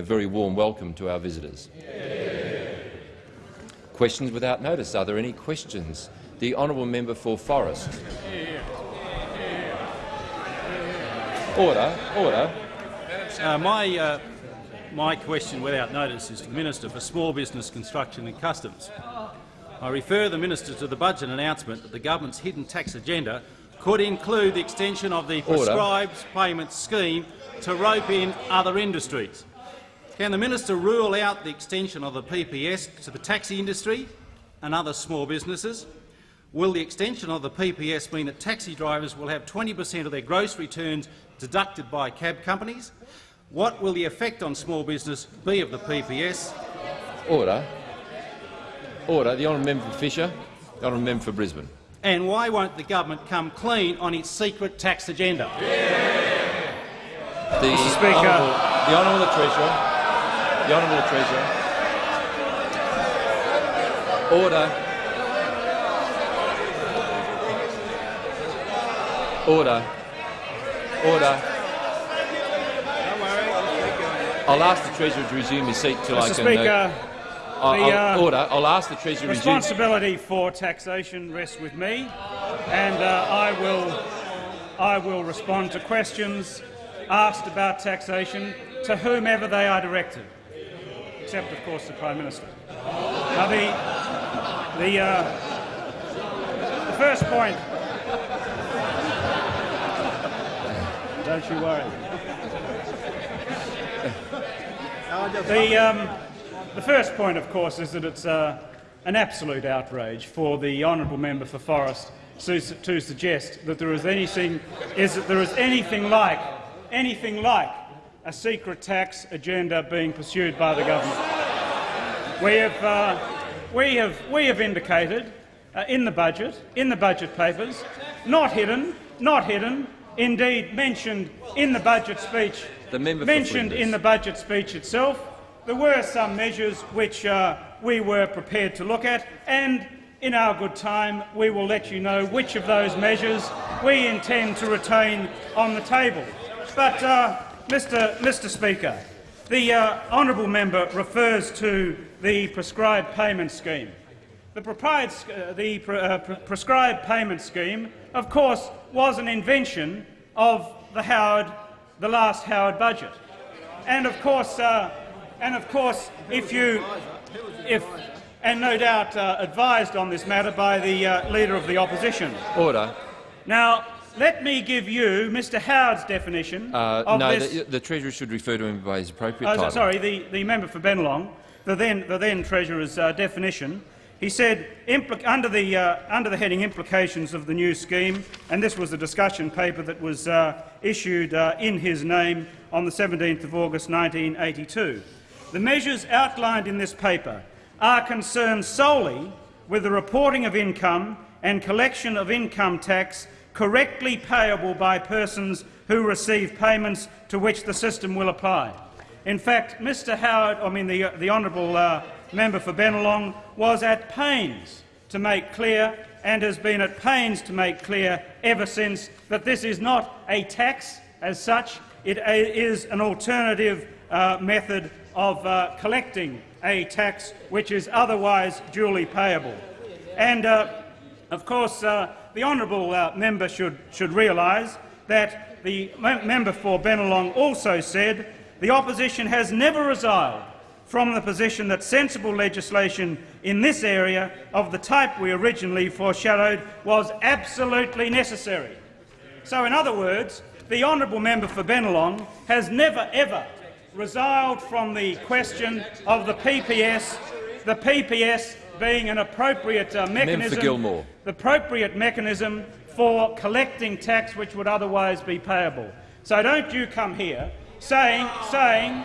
a very warm welcome to our visitors. Questions without notice. Are there any questions? The honourable member for Forrest. Order. Order. Uh, my, uh, my question without notice is to the Minister for Small Business, Construction and Customs. I refer the Minister to the budget announcement that the government's hidden tax agenda could include the extension of the prescribed payment scheme to rope in other industries. Can the minister rule out the extension of the PPS to the taxi industry and other small businesses? Will the extension of the PPS mean that taxi drivers will have 20 per cent of their gross returns deducted by cab companies? What will the effect on small business be of the PPS? Order. Order. The honourable member for Fisher. The honourable member for Brisbane. And why won't the government come clean on its secret tax agenda? Yeah. The Mr Speaker. Honourable, the Honourable Treasurer. The Honourable Treasurer. Order. Order. Order. I'll ask the Treasurer to resume his seat till Mr. I can. Speaker, uh, I'll, the, I'll- uh, order. I'll ask the Treasurer to resume. responsibility for taxation rests with me, and uh, I will I will respond to questions asked about taxation to whomever they are directed, except of course the Prime Minister. Now the the, uh, the first point. Don't you worry. The, um, the first point, of course, is that it's uh, an absolute outrage for the honourable member for Forrest to, to suggest that there is anything is that there is anything like anything like a secret tax agenda being pursued by the government. We have uh, we have we have indicated uh, in the budget in the budget papers, not hidden, not hidden, indeed mentioned in the budget speech The member mentioned in the budget speech itself. There were some measures which uh, we were prepared to look at, and in our good time we will let you know which of those measures we intend to retain on the table. But, uh, Mr, Mr Speaker, the uh, honourable member refers to the prescribed payment scheme. The, uh, the pre- uh, pre- prescribed payment scheme, of course, was an invention of the Howard, the last Howard budget, and of course, uh, and of course, if you, if, and no doubt uh, advised on this matter by the uh, leader of the opposition. Order. Now, let me give you Mr. Howard's definition Uh, of no, this. the, the Treasurer should refer to him by his appropriate Oh, title. sorry, the, the member for Bennelong, the then, the then Treasurer's uh, definition. He said, under, the, uh, under the heading Implications of the New Scheme, and this was the discussion paper that was uh, issued uh, in his name on the 17th of August 1982. The measures outlined in this paper are concerned solely with the reporting of income and collection of income tax correctly payable by persons who receive payments to which the system will apply. In fact, Mr Howard, I mean the, the honourable uh, member for Bennelong, was at pains to make clear and has been at pains to make clear ever since that this is not a tax as such. It uh, is an alternative uh, method of uh, collecting a tax which is otherwise duly payable. And, uh, of course, uh, the honourable uh, member should, should realise that the mem- member for Bennelong also said the opposition has never resiled from the position that sensible legislation in this area of the type we originally foreshadowed was absolutely necessary. So, in other words, the honourable member for Bennelong has never ever resiled from the question of the PPS, the PPS being an appropriate uh, mechanism, the appropriate mechanism for collecting tax which would otherwise be payable. So don't you come here saying, saying,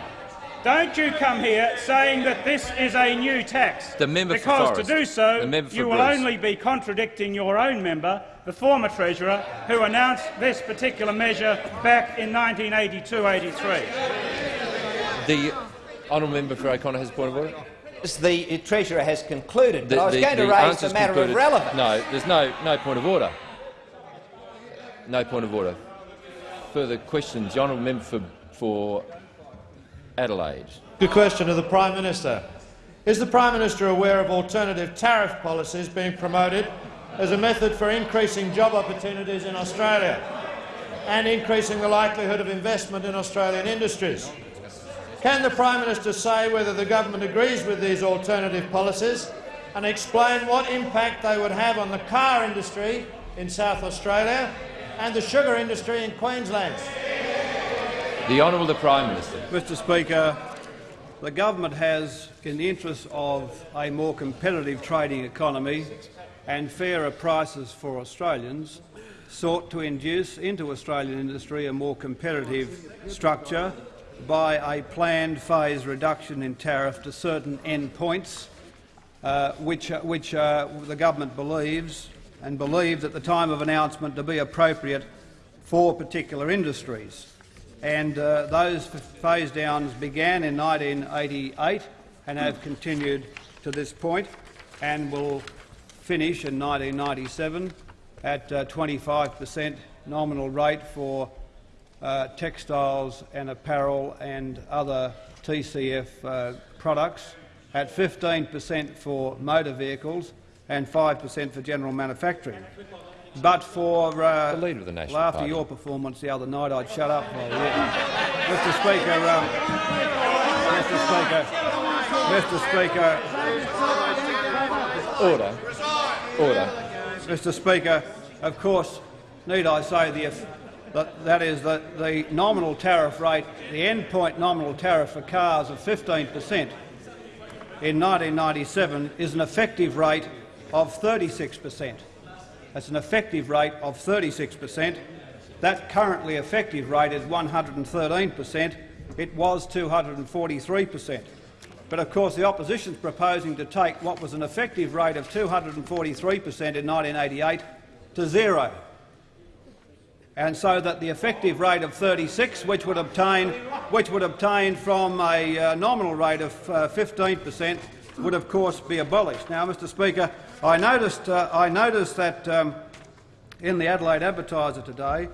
don't you come here saying that this is a new tax. The member because to do so, you will Bruce. only be contradicting your own member, the former Treasurer, who announced this particular measure back in 1982-83. The honourable member for O'Connor has a point of order. The Treasurer has concluded, but The- I was the- going to raise the matter concluded. of relevance. No, there's no, no point of order. No point of order. Further questions? The honourable member for, for Adelaide. Good question to the Prime Minister. Is the Prime Minister aware of alternative tariff policies being promoted as a method for increasing job opportunities in Australia and increasing the likelihood of investment in Australian industries? Can the Prime Minister say whether the government agrees with these alternative policies and explain what impact they would have on the car industry in South Australia and the sugar industry in Queensland? The Honourable the Prime Minister. Mr Speaker, the government has, in the interest of a more competitive trading economy and fairer prices for Australians, sought to induce into Australian industry a more competitive structure by a planned phase reduction in tariff to certain endpoints, uh, which, uh, which uh, the government believes and believed at the time of announcement to be appropriate for particular industries. And uh, those phase downs began in 1988 and have continued to this point and will finish in 1997 at 25 per cent nominal rate for uh, textiles and apparel and other TCF uh, products, at 15 per cent for motor vehicles and 5 per cent for general manufacturing. But for uh, the leader of the National well, after Party. your performance the other night, I'd shut up. Mr. Speaker, um, Mr. Speaker, Mr. Speaker, Order. Order. Mr. Speaker, of course, need I say the that, that is that the nominal tariff rate, the endpoint nominal tariff for cars of 15 per cent in 1997 is an effective rate of 36 per cent. That's an effective rate of 36 per cent. That currently effective rate is 113 per cent. It was 243 per cent. But of course the opposition is proposing to take what was an effective rate of 243 per cent in 1988 to zero and so that the effective rate of 36, which would obtain, which would obtain from a uh, nominal rate of uh, 15 per cent, would of course be abolished. Now, Mr Speaker, I noticed, uh, I noticed that um, in the Adelaide Advertiser today,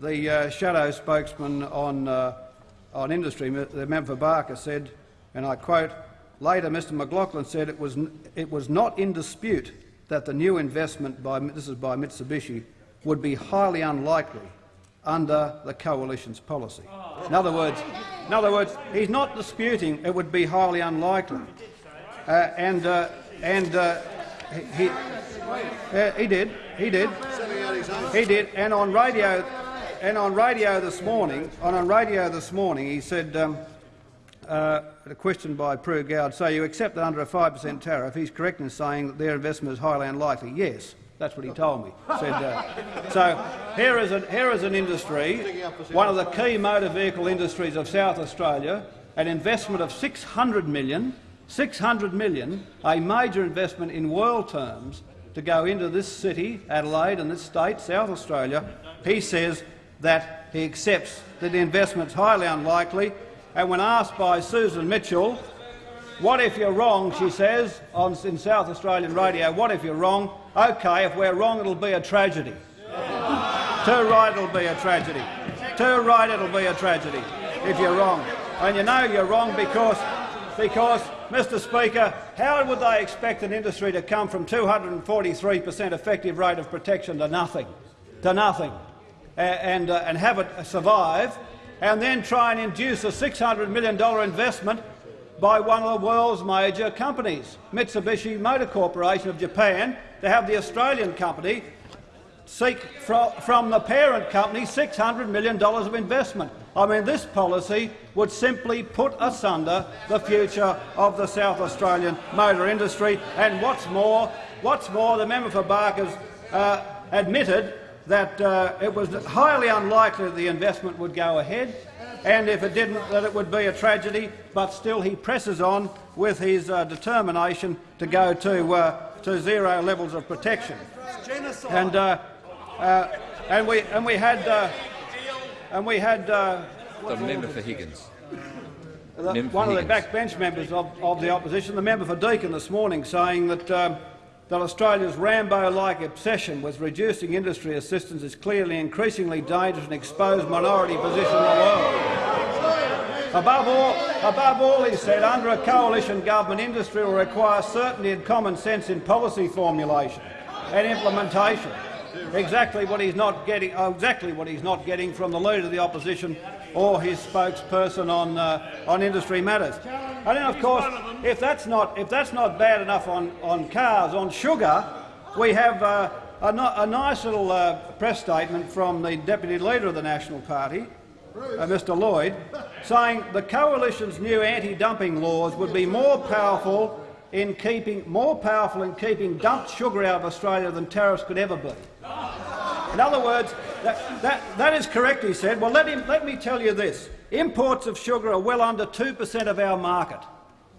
the uh, shadow spokesman on, uh, on industry, the member for Barker, said, and I quote, later Mr McLachlan said it was, it was not in dispute that the new investment by, this is by Mitsubishi, would be highly unlikely under the coalition's policy. In other words, in other words, he's not disputing it would be highly unlikely, uh, and uh, and uh, he, he, he did, he did, he did, and on radio, and on radio this morning, on on radio this morning, he said. Um, uh, a question by Prue Goward, so you accept that under a 5 per cent tariff, he's correct in saying that their investment is highly unlikely. Yes. That's what he told me. Said, uh, so here is, an, here is an industry, one of the key motor vehicle industries of South Australia, an investment of 600 million, 600 million, a major investment in world terms to go into this city, Adelaide, and this state, South Australia. He says that he accepts that the investment is highly unlikely. And when asked by Susan Mitchell, what if you're wrong, she says, on, in South Australian radio, what if you're wrong? OK, if we're wrong, it'll be a tragedy. Too right, it'll be a tragedy. Too right, it'll be a tragedy if you're wrong. And you know you're wrong because, because, Mr Speaker, how would they expect an industry to come from 243 per cent effective rate of protection to nothing, to nothing, and, uh, and have it survive, and then try and induce a $600 million investment by one of the world's major companies, Mitsubishi Motor Corporation of Japan, to have the Australian company seek from the parent company $600 million of investment. I mean, this policy would simply put asunder the future of the South Australian motor industry. And what's more, what's more, the member for Barker's uh, admitted that uh, it was highly unlikely the investment would go ahead and if it didn't, that it would be a tragedy. But still, he presses on with his uh, determination to go to, uh, to zero levels of protection. And, uh, uh, and, we, and we had, uh, and we had the member for Higgins. The, member one of the backbench members of, of, the opposition, the member for Deakin this morning, saying that, um, that Australia's Rambo-like obsession with reducing industry assistance is clearly increasingly dangerous and exposed minority position in the world. Above all, above all, he said, under a coalition government, industry will require certainty and common sense in policy formulation and implementation. Exactly what he's not getting. oh, exactly what he's not getting from the leader of the opposition or his spokesperson on uh, on industry matters. And then, of course, if that's not if that's not bad enough on on cars, on sugar, we have. Uh, a, no, a nice little uh, press statement from the Deputy Leader of the National Party, uh, Mr Lloyd, saying the coalition's new anti-dumping laws would be more powerful in keeping more powerful in keeping dumped sugar out of Australia than tariffs could ever be. In other words, that, that, that is correct, he said. Well, let, him, let me tell you this. Imports of sugar are well under 2 per cent of our market.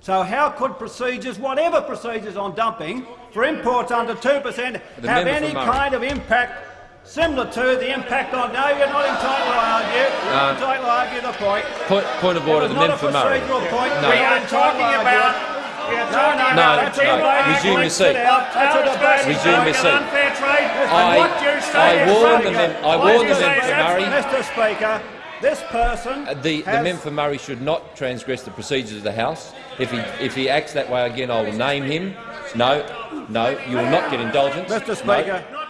So how could procedures, whatever procedures on dumping, for imports under 2 per cent have any kind of impact similar to the impact on... No, you're not entitled to argue. You're not Uh, entitled to argue the point. Point, point of order. It The was member not for a Murray. procedural point. No. We We are are talking about. We are talking no, no, the team no. lady Resume your seat. it out. That's a Tariffs debate. going Resume your seat. I- and what you say I warned the mem- I warned the member for Murray. Mr Speaker, this person The, the member for Murray should not transgress the procedures of the House. If he, if he acts that way again, I will name him. No, no, you will not get indulgence. Mr Speaker, No,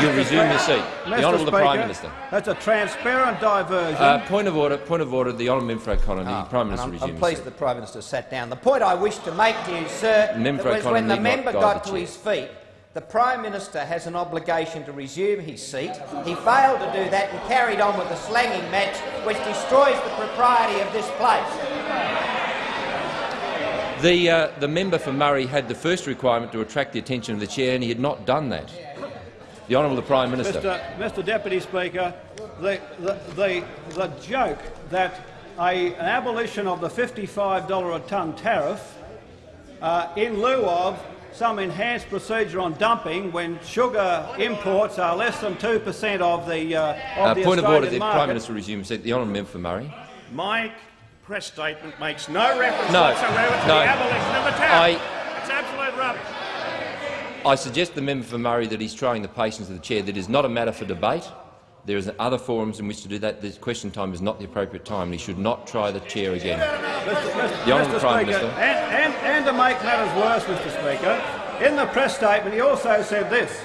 you'll resume your seat. The Mr. Honourable the Prime Minister. That's a transparent diversion. Uh, point of order. Point of order. The Honourable Member for O'Connor. The Prime Minister I'm, resume I'm pleased seat. the Prime Minister sat down. The point I wish to make to you, sir, Member was when the member got the to his feet, the Prime Minister has an obligation to resume his seat. He failed to do that and carried on with the slanging match, which destroys the propriety of this place. The, uh, the member for Murray had the first requirement to attract the attention of the chair, and he had not done that. The Honourable the Prime Minister. Mr. Mr. Deputy Speaker, the, the, the, the joke that a, an abolition of the $55 a tonne tariff uh, in lieu of some enhanced procedure on dumping when sugar imports are less than 2 per cent of the, uh, of Uh, the point of Australian order. The market. Prime Minister resume his seat. The Honourable Member for Murray. My press statement makes no reference No, whatsoever to no. the abolition of the tariff. I- It's absolute rubbish. I suggest the member for Murray that he's trying the patience of the chair. That is not a matter for debate. There is other forums in which to do that. This question time is not the appropriate time. He should not try the chair again. Mr. Mr. The Honourable Prime Speaker, Minister. And, and, and to make matters worse, Mr Speaker, in the press statement he also said this.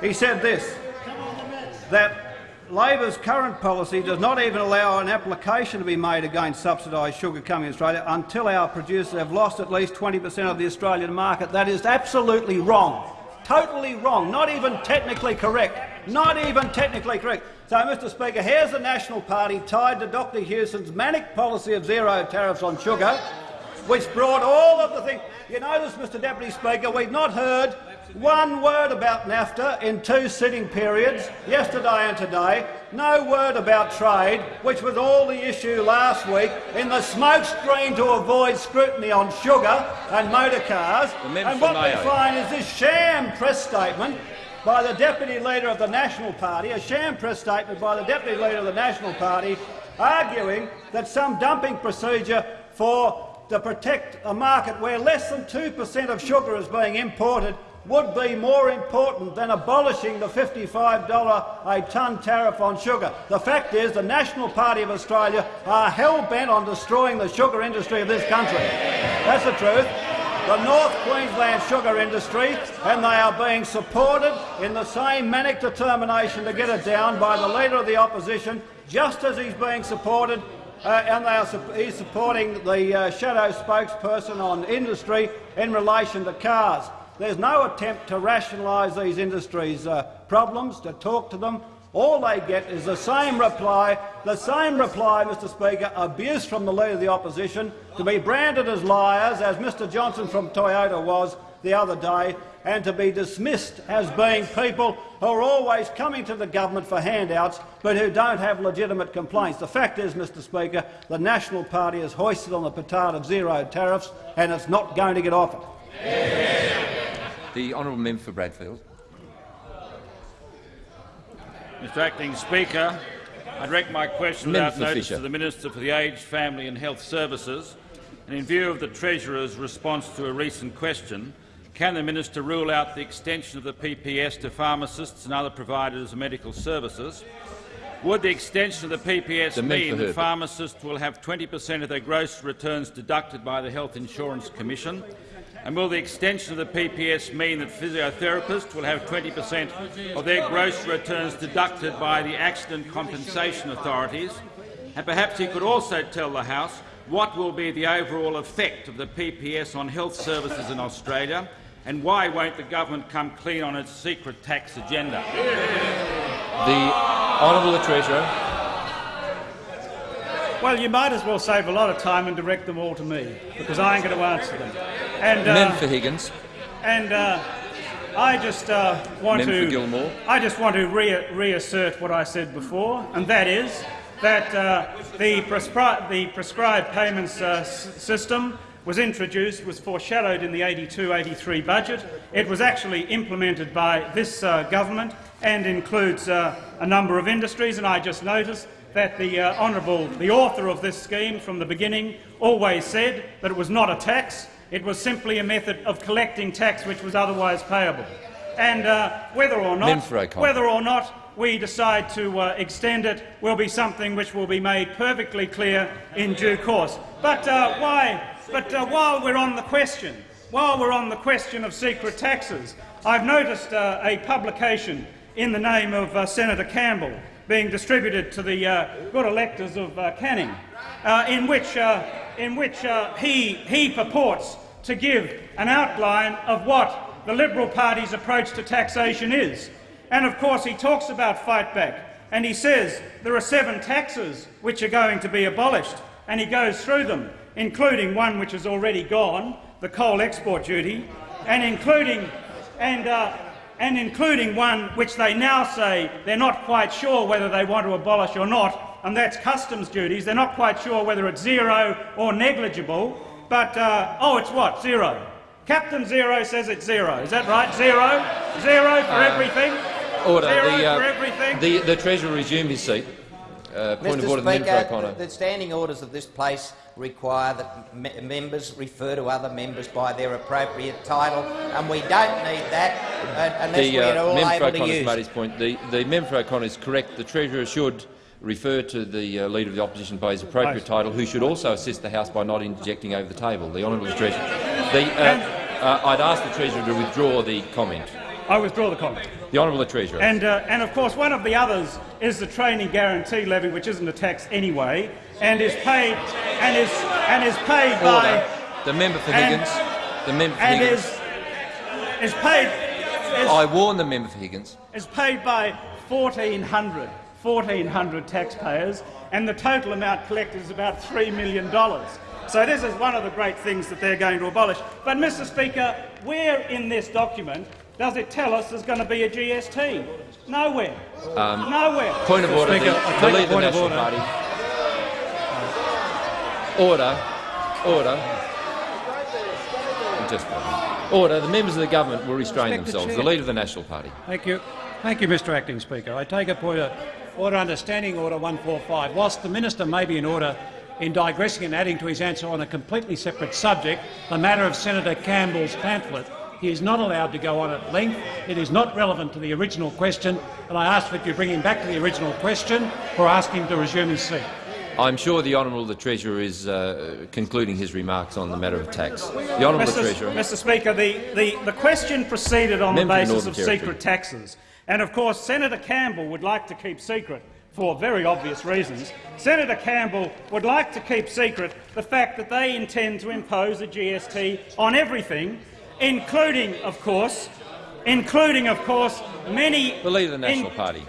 He said this, that Labor's current policy does not even allow an application to be made against subsidised sugar coming to Australia until our producers have lost at least 20 per cent of the Australian market. That is absolutely wrong. Totally wrong. Not even technically correct. Not even technically correct. So, Mr Speaker, here's the National Party tied to Dr Hewson's manic policy of zero tariffs on sugar, which brought all of the things. You notice, Mr Deputy Speaker, we've not heard one word about NAFTA in two sitting periods, yesterday and today. No word about trade, which was all the issue last week in the smokescreen to avoid scrutiny on sugar and motor cars. And what we find is this sham press statement by the Deputy Leader of the National Party, a sham press statement by the Deputy Leader of the National Party, arguing that some dumping procedure for to protect a market where less than 2 per cent of sugar is being imported would be more important than abolishing the $55 a tonne tariff on sugar. The fact is the National Party of Australia are hell-bent on destroying the sugar industry of this country. That's the truth the North Queensland sugar industry, and they are being supported in the same manic determination to get it down by the Leader of the Opposition, just as he's being supported uh, and they are, sup- he's supporting the uh, shadow spokesperson on industry in relation to cars. There's no attempt to rationalise these industries' uh, problems, to talk to them. All they get is the same reply, the same reply, Mr Speaker, abuse from the Leader of the Opposition, to be branded as liars, as Mr Johnson from Toyota was the other day, and to be dismissed as being people who are always coming to the government for handouts but who don't have legitimate complaints. The fact is, Mr Speaker, the National Party is hoisted on the petard of zero tariffs and it's not going to get off it. The Honourable Member for Bradfield. Mr Acting Speaker, I direct my question without notice Fisher. to the Minister for the Aged, Family and Health Services. And in view of the Treasurer's response to a recent question, can the Minister rule out the extension of the PPS to pharmacists and other providers of medical services? Would the extension of the PPS The mean that pharmacists will have 20 per cent of their gross returns deducted by the Health Insurance Commission? And will the extension of the PPS mean that physiotherapists will have 20 per cent of their gross returns deducted by the Accident Compensation Authorities? And perhaps he could also tell the House what will be the overall effect of the PPS on health services in Australia and why won't the government come clean on its secret tax agenda? The Honourable Treasurer. Well, you might as well save a lot of time and direct them all to me, because I ain't going to answer them. And, uh, for Higgins. and uh, I just uh, want Member to for Gilmore. I just want to re- reassert what I said before, and that is that uh, the, prescri- the prescribed payments uh, system was introduced, was foreshadowed in the 82-83 budget. It was actually implemented by this uh, government and includes uh, a number of industries. And I just noticed that the uh, honourable, the author of this scheme from the beginning, always said that it was not a tax. It was simply a method of collecting tax which was otherwise payable. And uh, whether or not, whether or not we decide to uh, extend it will be something which will be made perfectly clear in due course. But uh, why? But uh, while we're on the question, while we're on the question of secret taxes, I've noticed uh, a publication in the name of Senator Campbell being distributed to the uh, good electors of uh, Canning, uh, in which, uh, in which uh, he, he purports to give an outline of what the Liberal Party's approach to taxation is. And of course he talks about fight back, and he says there are seven taxes which are going to be abolished, and he goes through them, including one which is already gone, the coal export duty, and including, and, uh, and including one which they now say they're not quite sure whether they want to abolish or not, and that's customs duties. They're not quite sure whether it's zero or negligible, but, uh, oh, it's what? Zero. Captain Zero says it's zero. Is that right? Zero? Zero for everything? Order. Zero the, uh, for everything? The, the Treasurer resumed his seat. Uh, point Mr of order, the member for Speaker, the, the standing orders of this place require that me members refer to other members by their appropriate title, and we don't need that uh, unless The we're uh, all member for able to use made his point. The, the member for O'Connor is correct. The Treasurer should refer to the uh, Leader of the Opposition by his appropriate title, who should also assist the House by not interjecting over the table. The Honourable Treasurer. The, uh, uh, I'd ask the Treasurer to withdraw the comment. I withdraw the comment. The Honourable Treasurer. And, uh, and of course, one of the others is the training guarantee levy, which isn't a tax anyway, and is paid and is and is paid Order. by The member for and- Higgins. The member for and Higgins. is is paid is, I warn the member for Higgins. is paid by 1,400 1,400 taxpayers, and the total amount collected is about $3 million. So this is one of the great things that they're going to abolish. But, Mr Speaker, where in this document does it tell us there's going to be a GST? Nowhere. Um, Nowhere. Point of order. Speaker, the, I the Leader of the point of National order. Party. Order. Order. Just order. The members of the government will restrain Respect themselves. chair. The Leader of the National Party. Thank you. Thank you, Mr Acting Speaker. I take a point of order under Standing Order 145. Whilst the minister may be in order in digressing and adding to his answer on a completely separate subject, the matter of Senator Campbell's pamphlet, he is not allowed to go on at length. It is not relevant to the original question, and I ask that you bring him back to the original question or ask him to resume his seat. I'm sure the Honourable the Treasurer is uh, concluding his remarks on the matter of tax. The Honourable Mr. Treasurer. Mr. Speaker, the, the, the question proceeded on Member the basis Northern of Territory. secret taxes. And of course, Senator Campbell would like to keep secret for very obvious reasons. Senator Campbell would like to keep secret the fact that they intend to impose a GST on everything, including, of course, including, of course, many The Leader of the National Party.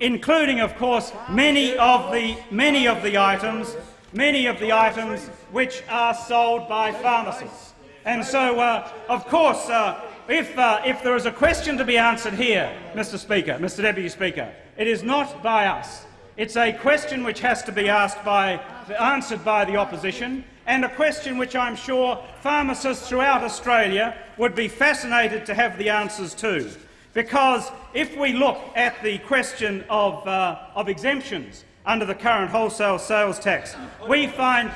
Including, of course, many of the many of the items, many of the items which are sold by pharmacists. And so, uh, of course, uh, if uh, if there is a question to be answered here, Mr. Speaker, Mr. Deputy Speaker, it is not by us. It's a question which has to be asked by, answered by the opposition, and a question which I'm sure pharmacists throughout Australia would be fascinated to have the answers to. Because if we look at the question of, uh, of exemptions under the current wholesale sales tax, we find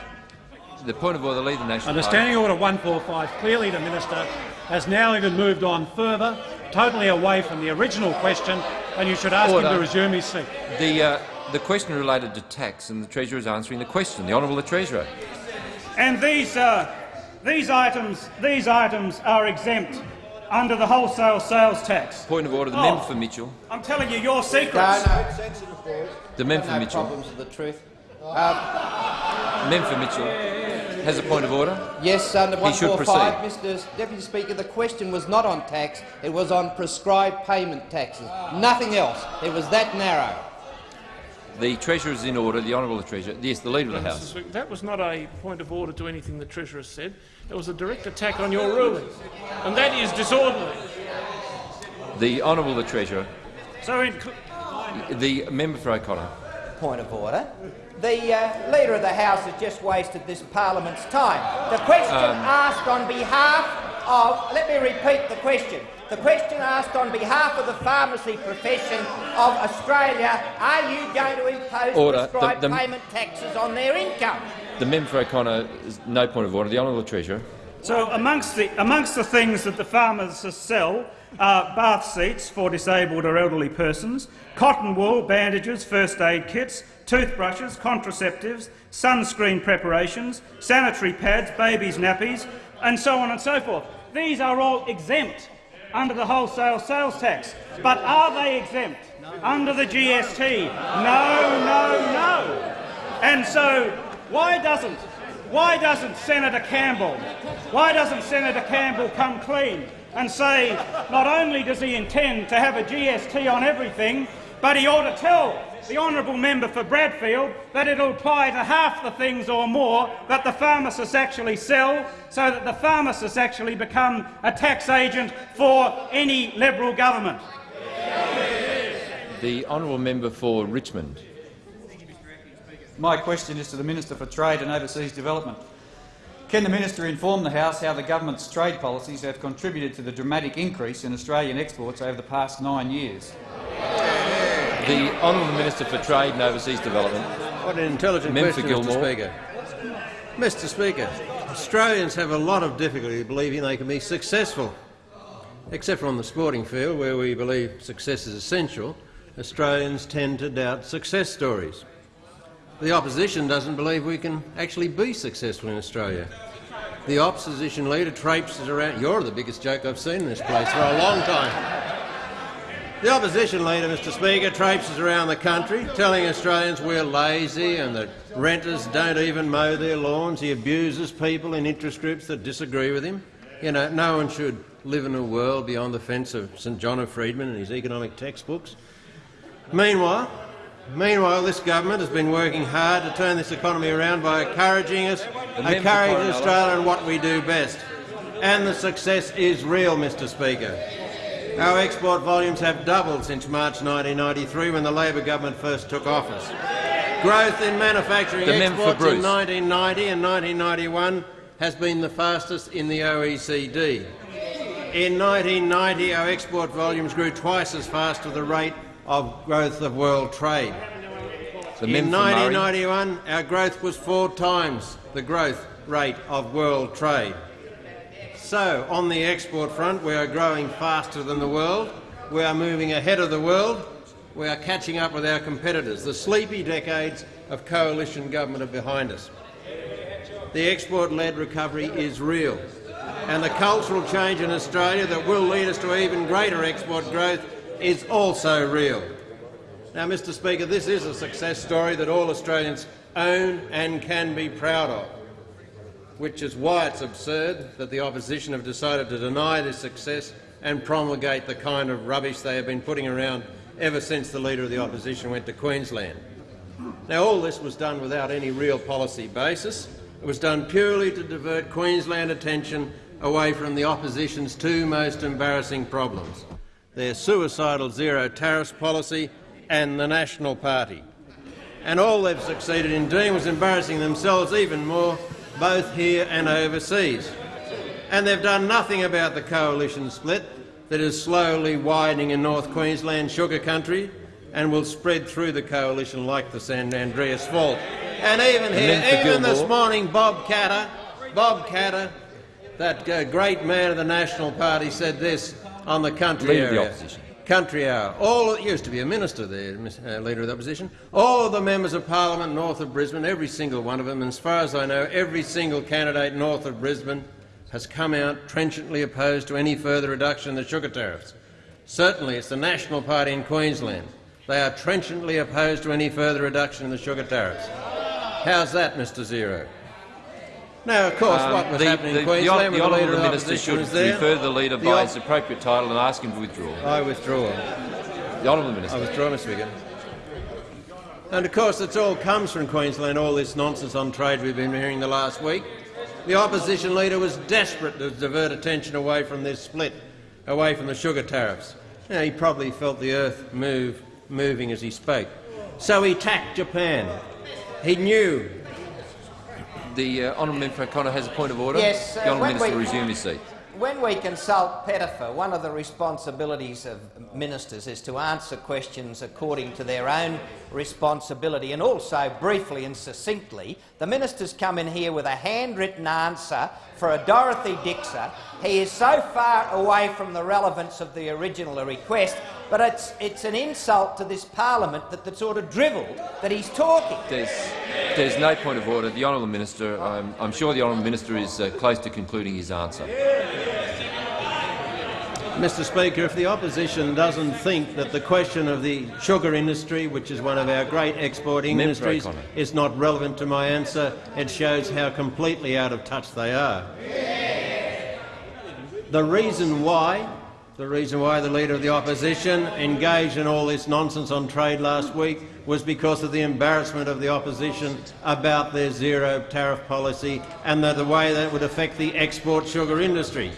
The point of order, the Leader of the National Under Party. Standing Order 145, clearly the minister has now even moved on further, totally away from the original question, and you should ask Order. him to resume his seat. The, uh, the question related to tax, and the Treasurer is answering the question. The Honourable the Treasurer. And these, uh, these, items, these items are exempt under the wholesale sales tax. Point of order. The Oh. member for Mitchell. I'm telling you your secrets. No, no. The member for no Mitchell. problems with the truth. Um, member for Mitchell has a point of order. Yes, under 145, Mr Deputy Speaker, the question was not on tax, it was on prescribed payment taxes. Nothing else. It was that narrow. The Treasurer is in order. The Honourable Treasurer. Yes, the Leader of the Mr. House. That was not a point of order to anything the Treasurer said. It was a direct attack on your ruling, and that is disorderly. The Honourable the Treasurer. So in, The member for O'Connor. Point of order. The uh, Leader of the House has just wasted this Parliament's time. The question asked on behalf of... Let me repeat the question. The question asked on behalf of the pharmacy profession of Australia, are you going to impose Order. The- prescribed the- payment taxes on their income? The member for O'Connor is no point of order. The Honourable Treasurer. So amongst the, amongst the things that the farmers sell are bath seats for disabled or elderly persons, cotton wool, bandages, first aid kits, toothbrushes, contraceptives, sunscreen preparations, sanitary pads, babies' nappies, and so on and so forth. These are all exempt under the wholesale sales tax. But are they exempt under the GST? No, no, no. And so why doesn't why doesn't Senator Campbell why doesn't Senator Campbell come clean and say not only does he intend to have a GST on everything, but he ought to tell the honourable member for Bradfield that it'll apply to half the things or more that the pharmacists actually sell, so that the pharmacists actually become a tax agent for any Liberal government. The Honourable member for Richmond. My question is to the Minister for Trade and Overseas Development. Can the minister inform the House how the government's trade policies have contributed to the dramatic increase in Australian exports over the past nine years? The Honourable Minister for Trade and Overseas Development. What an intelligent Member for question, Mr Speaker. Mr Speaker, Australians have a lot of difficulty believing they can be successful. Except for on the sporting field, where we believe success is essential, Australians tend to doubt success stories. The opposition doesn't believe we can actually be successful in Australia. The opposition leader traipses around. You're the biggest joke I've seen in this place for a long time. The opposition leader, Mr Speaker, traipses around the country telling Australians we're lazy and that renters don't even mow their lawns. He abuses people in interest groups that disagree with him. You know, no one should live in a world beyond the fence of St John of Friedman and his economic textbooks. Meanwhile, Meanwhile, this government has been working hard to turn this economy around by encouraging us, encouraging. Australia in what we do best. And the success is real, Mr Speaker. Our export volumes have doubled since March 1993 when the Labor government first took office. Growth in manufacturing The exports in 1990 and 1991 has been the fastest in the OECD. In 1990, our export volumes grew twice as fast as the rate of growth of world trade. In member for Murray. 1991, our growth was four times the growth rate of world trade. So, on the export front, we are growing faster than the world, we are moving ahead of the world, we are catching up with our competitors. The sleepy decades of coalition government are behind us. The export-led recovery is real, and the cultural change in Australia that will lead us to even greater export growth is also real. Now, Mr Speaker, this is a success story that all Australians own and can be proud of, which is why it's absurd that the opposition have decided to deny this success and promulgate the kind of rubbish they have been putting around ever since the Leader of the Opposition went to Queensland. Now, all this was done without any real policy basis. It was done purely to divert Queensland attention away from the opposition's two most embarrassing problems, their suicidal zero tariffs policy and the National Party. And all they've succeeded in doing was embarrassing themselves even more, both here and overseas. And they've done nothing about the coalition split that is slowly widening in North Queensland sugar country and will spread through the coalition like the San Andreas Fault. And even here, for even this morning, Bob Katter, Bob Katter, that uh, great man of the National Party, said this on the country Leader of the area. Opposition. Country Hour. All it used to be a minister there, uh, leader of the opposition. All of the members of parliament north of Brisbane, every single one of them, and as far as I know, every single candidate north of Brisbane has come out trenchantly opposed to any further reduction in the sugar tariffs. Certainly, it's the National Party in Queensland. They are trenchantly opposed to any further reduction in the sugar tariffs. How's that, Mr Zero? Now, of course, um, what was the, happening the, in Queensland the, the, the Honourable Leader Minister should refer the Leader the by his appropriate title and ask him to withdraw. I withdraw. The Honourable Minister. I withdraw, Mr Speaker. And of course, it all comes from Queensland, all this nonsense on trade we've been hearing the last week. The opposition leader was desperate to divert attention away from this split, away from the sugar tariffs. Now, he probably felt the earth move, moving as he spoke. So he attacked Japan. He knew the uh, honourable member O'Connor has a point of order. Yes, uh, the honourable minister we, resume his seat. When we consult Pettifer, one of the responsibilities of ministers is to answer questions according to their own responsibility, and also briefly and succinctly. The minister's come in here with a handwritten answer for a Dorothy Dixer. He is so far away from the relevance of the original request, but it's, it's an insult to this parliament that the sort of drivel that he's talking. There's, there's no point of order. The honourable minister, I'm, I'm sure the honourable minister is uh, close to concluding his answer. Mr Speaker, if the opposition doesn't think that the question of the sugar industry, which is one of our great exporting Member industries, is not relevant to my answer, it shows how completely out of touch they are. The reason why the reason why the Leader of the Opposition engaged in all this nonsense on trade last week was because of the embarrassment of the Opposition about their zero tariff policy and the, the way that would affect the export sugar industry.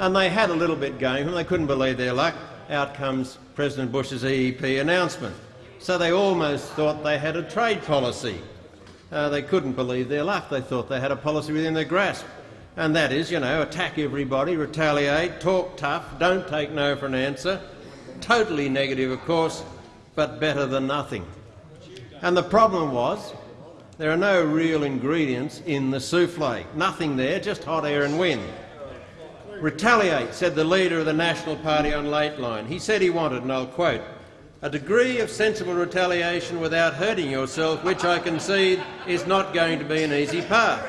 And they had a little bit going, and they couldn't believe their luck. Out comes President Bush's EEP announcement. So they almost thought they had a trade policy. Uh, they couldn't believe their luck. They thought they had a policy within their grasp and that is, you know, attack everybody, retaliate, talk tough, don't take no for an answer. Totally negative, of course, but better than nothing. And the problem was there are no real ingredients in the souffle. Nothing there, just hot air and wind. Retaliate, said the leader of the National Party on Lateline. He said he wanted, and I'll quote, a degree of sensible retaliation without hurting yourself, which I concede is not going to be an easy path.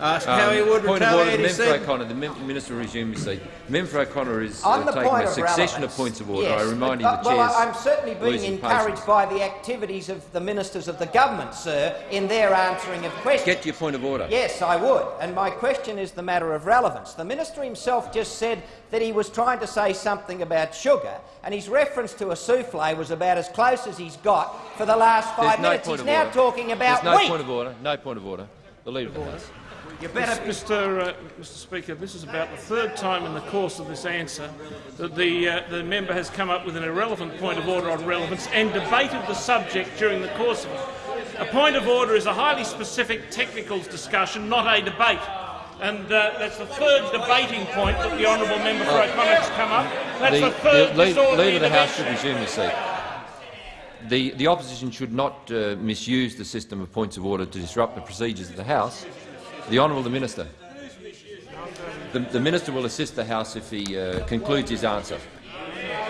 Ask um, how he would point retaliate. Of order, Member O'Connor, the minister will resume his seat. Member O'Connor is uh, taking a succession of, of, points of order. Yes, I remind but, you the uh, chair's I'm certainly being encouraged patience. by the activities of the ministers of the government, sir, in their answering of questions. Get to your point of order. Yes, I would. And my question is the matter of relevance. The minister himself just said that he was trying to say something about sugar, and his reference to a souffle was about as close as he's got for the last five There's minutes. No he's now order. talking about There's no wheat. point of order. No point of order. The leader of the House. You better, Mr. Uh, Mr. Speaker, this is about the third time in the course of this answer that the uh, the member has come up with an irrelevant point of order on relevance and debated the subject during the course of it. A point of order is a highly specific technical discussion, not a debate. And uh, that's the third debating point that the honourable member for O'Connor has come up. That's the, the third the leader, leader of the House should resume his seat. The, the opposition should not uh, misuse the system of points of order to disrupt the procedures of the House. The Honourable the Minister. The, the, Minister will assist the House if he uh, concludes his answer.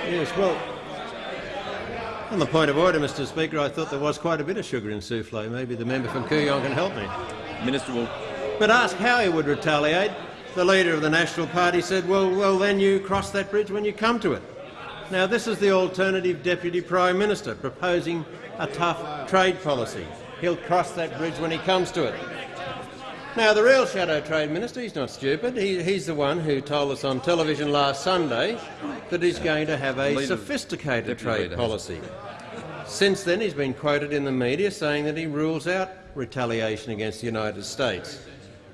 Yes, well, on the point of order, Mr Speaker, I thought there was quite a bit of sugar in souffle. Maybe the member from Kooyong can help me. Minister will... But ask how he would retaliate. The leader of the National Party said, well, well, then you cross that bridge when you come to it. Now, this is the alternative Deputy Prime Minister proposing a tough trade policy. He'll cross that bridge when he comes to it. Now, the real Shadow Trade Minister, he's not stupid. He, he's the one who told us on television last Sunday that he's going to have a sophisticated trade policy. Since then, he's been quoted in the media saying that he rules out retaliation against the United States.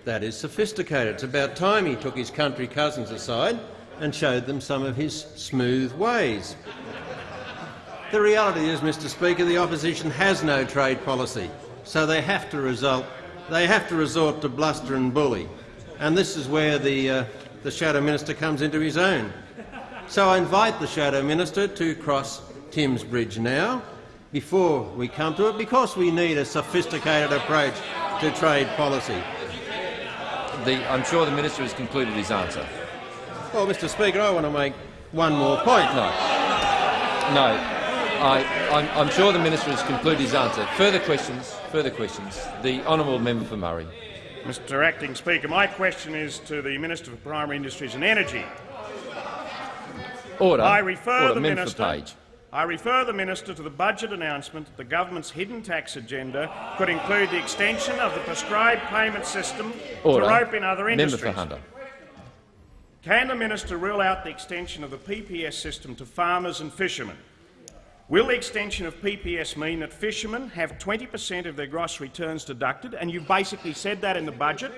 That is sophisticated. It's about time he took his country cousins aside and showed them some of his smooth ways. The reality is, Mr Speaker, the opposition has no trade policy, so they have to result they have to resort to bluster and bully. And this is where the, uh, the Shadow Minister comes into his own. So I invite the Shadow Minister to cross Tim's Bridge now, before we come to it, because we need a sophisticated approach to trade policy. The, I'm sure the Minister has concluded his answer. Well, Mr Speaker, I want to make one more point. No. No. I, I'm, I'm sure the minister has concluded his answer. Further questions? Further questions? The honourable member for Murray. Mr Acting Speaker, my question is to the Minister for Primary Industries and Energy. Order. I refer Order. the Member minister. for Page. I refer the minister to the budget announcement that the government's hidden tax agenda could include the extension of the prescribed payment system Order. to rope in other Member for Hunter. Can the minister rule out the extension of the PPS system to farmers and fishermen? Will the extension of PPS mean that fishermen have 20 per cent of their gross returns deducted? And you've basically said that in the budget.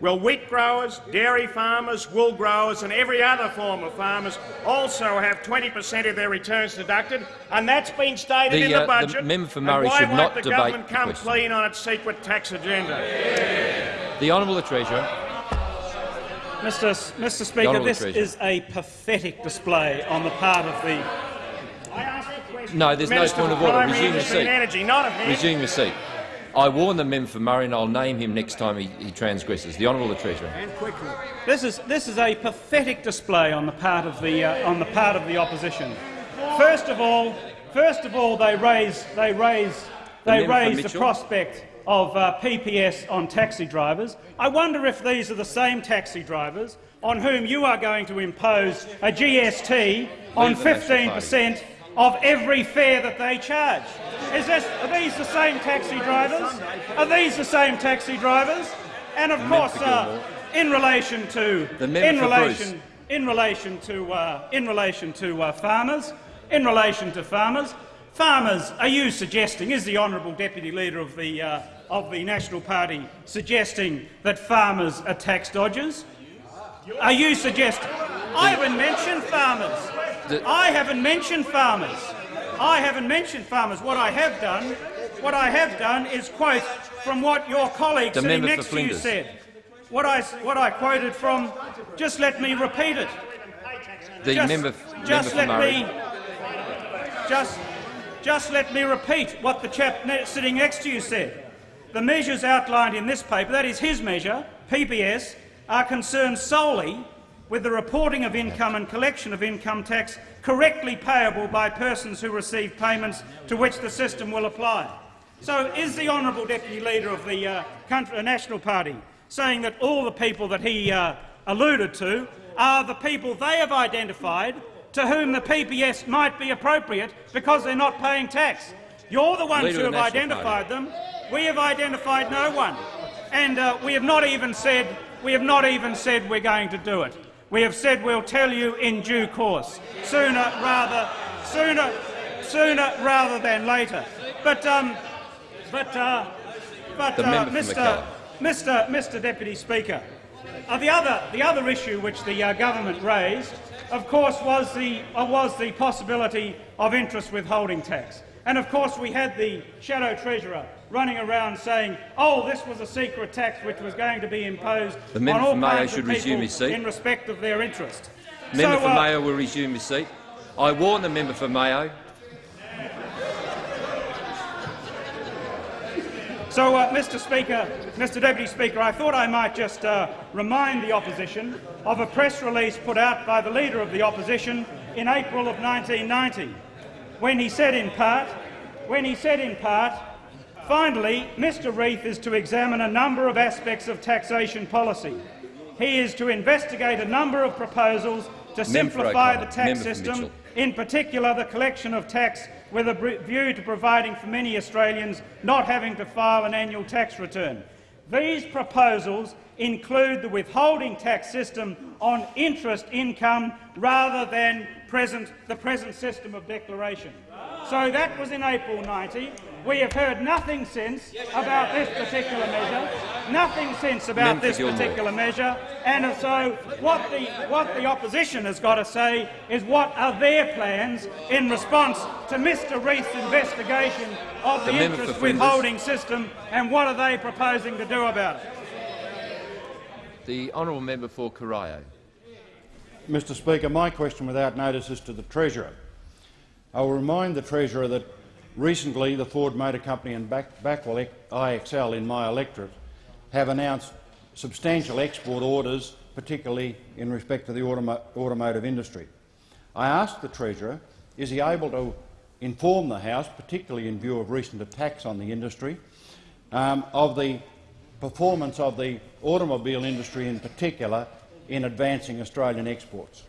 Will wheat growers, dairy farmers, wool growers and every other form of farmers also have 20 per cent of their returns deducted? And that's been stated The, in uh, the the budget. member for Murray why should won't not the debate government come question. clean on its secret tax agenda? The honourable the Treasurer. Mr. S- Mr. Speaker, this is a pathetic display on the part of the. No, there's no point of order. Resume your seat. Energy, not. Resume your seat. I warn the member for Murray and I'll name him next time he, he transgresses. The honourable the Treasurer. This is this is a pathetic display on the part of the uh, on the part of the opposition. First of all, first of all, they raise they raise they member for raise the prospect of uh, PPS on taxi drivers. I wonder if these are the same taxi drivers on whom you are going to impose a GST on Leave the National 15 per cent of every fare that they charge. Is this, are these the same taxi drivers? Are these the same taxi drivers? And of course, uh, in relation to in relation in relation to uh, in relation to uh, farmers, in relation to farmers, farmers. Are you suggesting? Is the honourable deputy leader of the uh, of the National Party suggesting that farmers are tax dodgers? Are you suggesting? I haven't mentioned farmers. The- I haven't mentioned farmers. I haven't mentioned farmers. What I have done, what I have done, is quote from what your colleague The sitting next to you said. What I what I quoted from. Just let me repeat it. The just, member, just member let Murray. me. Just, just let me repeat what the chap ne- sitting next to you said. The measures outlined in this paper, that is his measure, PPS, are concerned solely with the reporting of income and collection of income tax correctly payable by persons who receive payments to which the system will apply. So is the honourable deputy leader of the uh, country, uh, National Party saying that all the people that he uh, alluded to are the people they have identified to whom the PPS might be appropriate because they're not paying tax? You're the ones Leader who have identified them. We have identified no one, and uh, we have not even said we have not even said we're going to do it. We have said we'll tell you in due course, sooner rather sooner sooner rather than later. But um, but uh, but uh, Mr. Mr. Mr. Deputy Speaker, uh, the other the other issue which the uh, government raised, of course, was the uh, was the possibility of interest withholding tax. And of course, we had the shadow treasurer running around saying, "Oh, this was a secret tax which was going to be imposed The member on all for Mayo should resume his seat. in respect of their interest." Member so, for uh, Mayo will resume his seat. I warn the member for Mayo. So, uh, Mr. Speaker, Mr. Deputy Speaker, I thought I might just uh, remind the opposition of a press release put out by the Leader of the Opposition in April of 1990, when he said in part, when he said in part, finally, Mr. Reith is to examine a number of aspects of taxation policy. He is to investigate a number of proposals to Member simplify the tax Member system in particular the collection of tax with a view to providing for many Australians not having to file an annual tax return. These proposals include the withholding tax system on interest income rather than present, the present system of declaration. So that was in April 90. We have heard nothing since about this particular measure, nothing since about this particular measure, and so what the, what the opposition has got to say is what are their plans in response to Mr Reith's investigation of the, The interest withholding system, and what are they proposing to do about it? The honourable member for Corio. Mr Speaker, my question without notice is to the Treasurer. I will remind the Treasurer that recently the Ford Motor Company and Back- Backwell IXL in my electorate have announced substantial export orders, particularly in respect to the automo automotive industry. I ask the Treasurer, is he able to inform the House, particularly in view of recent attacks on the industry, um, of the performance of the automobile industry in particular in advancing Australian exports?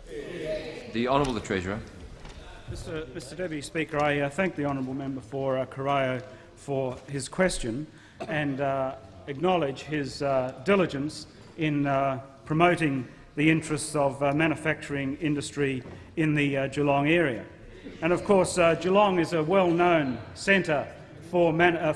The Honourable the Treasurer. Mr. Mr Deputy Speaker, I uh, thank the honourable member for uh, Corio for his question and uh, acknowledge his uh, diligence in uh, promoting the interests of uh, manufacturing industry in the Geelong area. And of course, Geelong is a well-known centre for,